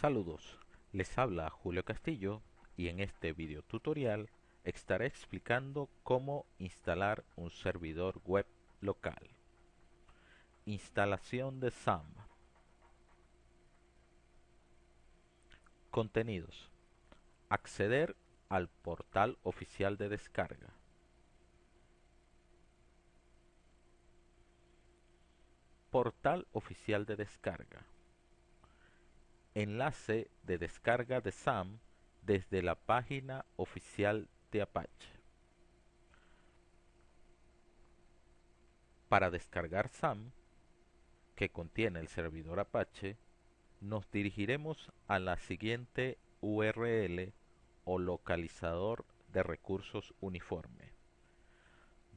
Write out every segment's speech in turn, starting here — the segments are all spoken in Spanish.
Saludos, les habla Julio Castillo y en este video tutorial estaré explicando cómo instalar un servidor web local. Instalación de SAM. Contenidos. Acceder al portal oficial de descarga. Portal oficial de descarga enlace de descarga de SAM desde la página oficial de Apache. Para descargar SAM, que contiene el servidor Apache, nos dirigiremos a la siguiente URL o localizador de recursos uniforme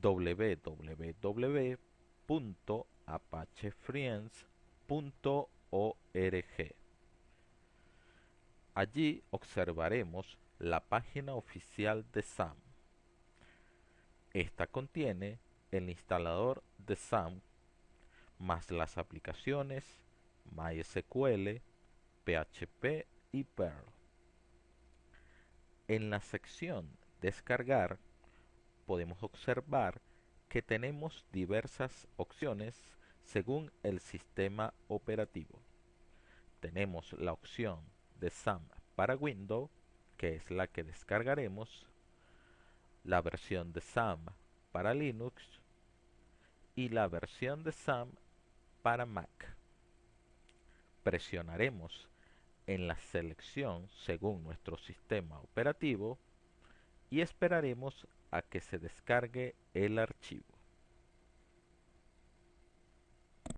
www.apachefriends.org Allí observaremos la página oficial de SAM. Esta contiene el instalador de SAM más las aplicaciones MySQL, PHP y Perl. En la sección Descargar podemos observar que tenemos diversas opciones según el sistema operativo. Tenemos la opción de SAM para Windows, que es la que descargaremos, la versión de SAM para Linux y la versión de SAM para Mac. Presionaremos en la selección según nuestro sistema operativo y esperaremos a que se descargue el archivo.